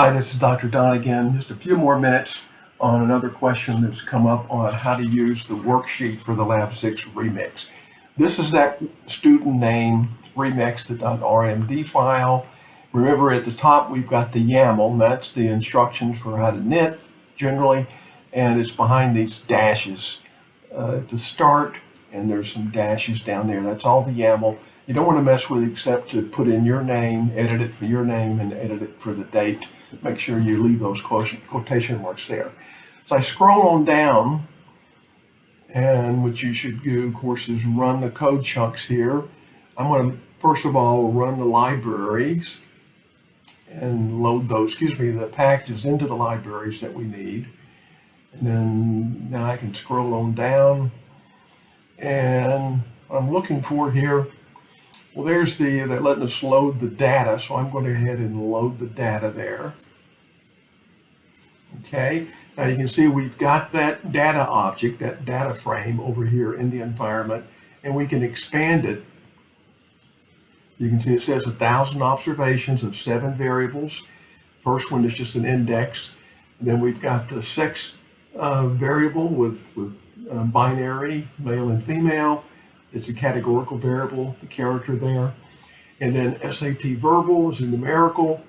Hi, this is Dr. Don again. Just a few more minutes on another question that's come up on how to use the worksheet for the Lab 6 remix. This is that student name remix.rmd file. Remember at the top we've got the YAML, that's the instructions for how to knit generally, and it's behind these dashes uh, the start, and there's some dashes down there. That's all the YAML. You don't want to mess with it except to put in your name, edit it for your name, and edit it for the date. Make sure you leave those quotation marks there. So I scroll on down, and what you should do, of course, is run the code chunks here. I'm going to, first of all, run the libraries and load those, excuse me, the packages into the libraries that we need. And then now I can scroll on down and I'm looking for here, well, there's the, they're letting us load the data. So I'm going to go ahead and load the data there. Okay, now you can see we've got that data object, that data frame over here in the environment, and we can expand it. You can see it says a thousand observations of seven variables. First one is just an index. Then we've got the sex uh, variable with, with uh, binary, male and female. It's a categorical variable, the character there. And then SAT verbal is a numerical.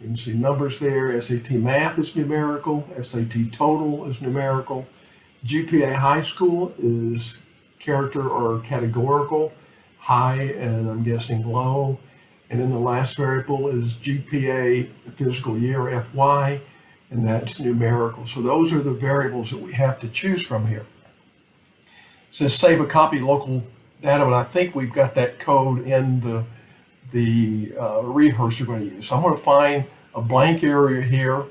You can see numbers there. SAT math is numerical. SAT total is numerical. GPA high school is character or categorical, high and I'm guessing low. And then the last variable is GPA fiscal year FY, and that's numerical. So those are the variables that we have to choose from here. Says save a copy local data, but I think we've got that code in the the uh, rehearse we're going to use. So I'm going to find a blank area here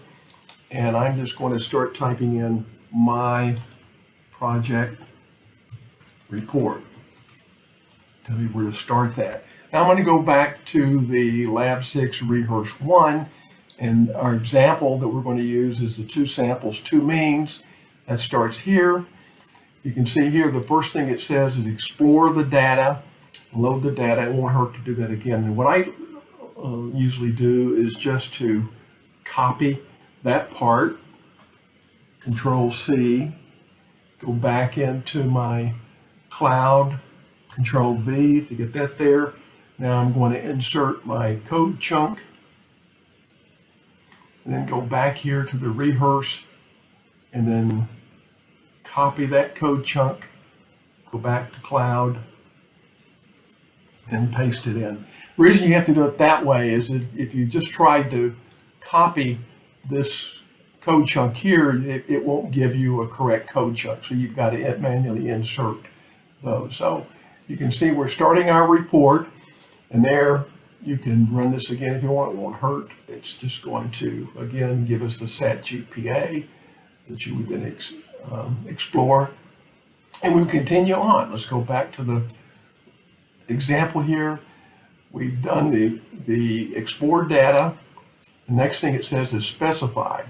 and I'm just going to start typing in my project report. Tell me where to start that. Now I'm going to go back to the Lab 6 Rehearse 1 and our example that we're going to use is the two samples, two means. That starts here. You can see here the first thing it says is explore the data load the data. It won't hurt to do that again. And what I uh, usually do is just to copy that part, Control C, go back into my cloud, Control V to get that there. Now I'm going to insert my code chunk and then go back here to the rehearse and then copy that code chunk, go back to cloud, and paste it in. The reason you have to do it that way is that if you just tried to copy this code chunk here, it, it won't give you a correct code chunk. So you've got to manually insert those. So you can see we're starting our report and there you can run this again if you want. It won't hurt. It's just going to, again, give us the SAT GPA that you would then um, explore. And we continue on. Let's go back to the example here, we've done the, the explored data. The next thing it says is specified.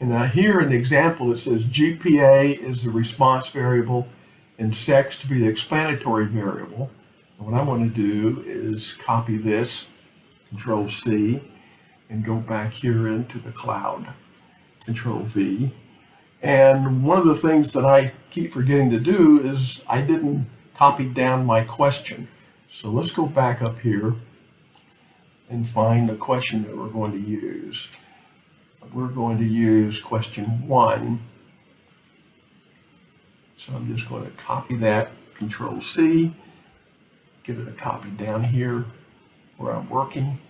And now here in the example, it says GPA is the response variable and sex to be the explanatory variable. And what I want to do is copy this, Control C, and go back here into the cloud, Control V. And one of the things that I keep forgetting to do is I didn't copy down my question. So let's go back up here and find the question that we're going to use. We're going to use question one. So I'm just going to copy that, Control C, give it a copy down here where I'm working.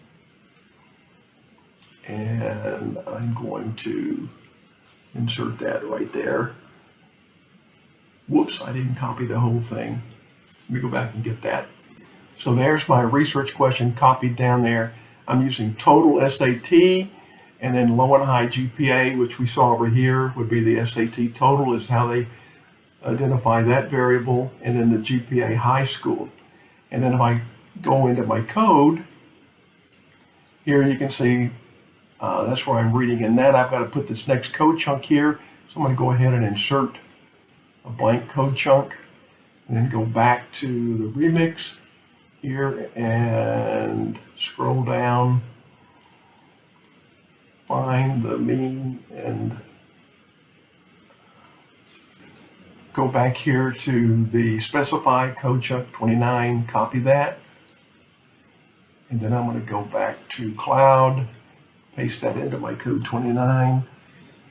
And I'm going to insert that right there. Whoops, I didn't copy the whole thing. Let me go back and get that. So there's my research question copied down there. I'm using total SAT and then low and high GPA, which we saw over here would be the SAT total is how they identify that variable, and then the GPA high school. And then if I go into my code, here you can see uh, that's where I'm reading in that. I've got to put this next code chunk here. So I'm going to go ahead and insert a blank code chunk and then go back to the remix here and scroll down. find the mean and go back here to the specify code chunk 29, copy that. And then I'm going to go back to cloud, paste that into my code 29.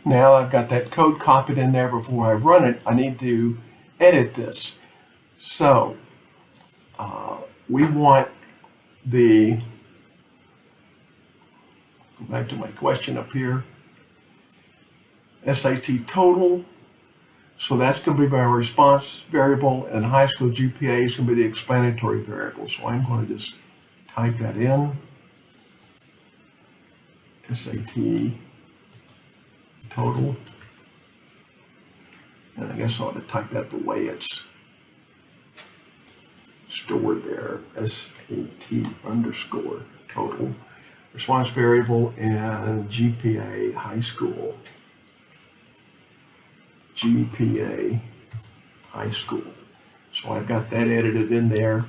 Now I've got that code copied in there before I run it. I need to edit this. So uh, we want the, go back to my question up here, SAT total. So that's going to be my response variable and high school GPA is going to be the explanatory variable. So I'm going to just type that in. SAT total. And I guess I ought to type that the way it's stored there, SAT underscore total. Response variable and GPA high school. GPA high school. So I've got that edited in there.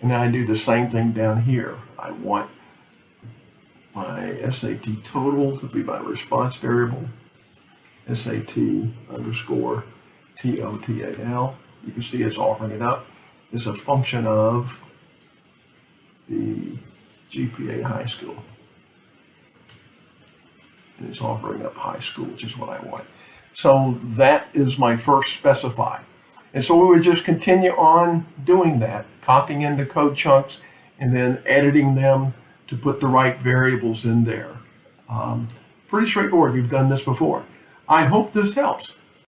And I do the same thing down here. I want my SAT total to be my response variable. SAT underscore TOTAL. You can see it's offering it up. It's a function of the GPA high school. And it's offering up high school, which is what I want. So that is my first specify. And so we would just continue on doing that, copying into code chunks and then editing them to put the right variables in there. Um, pretty straightforward. You've done this before. I hope this helps.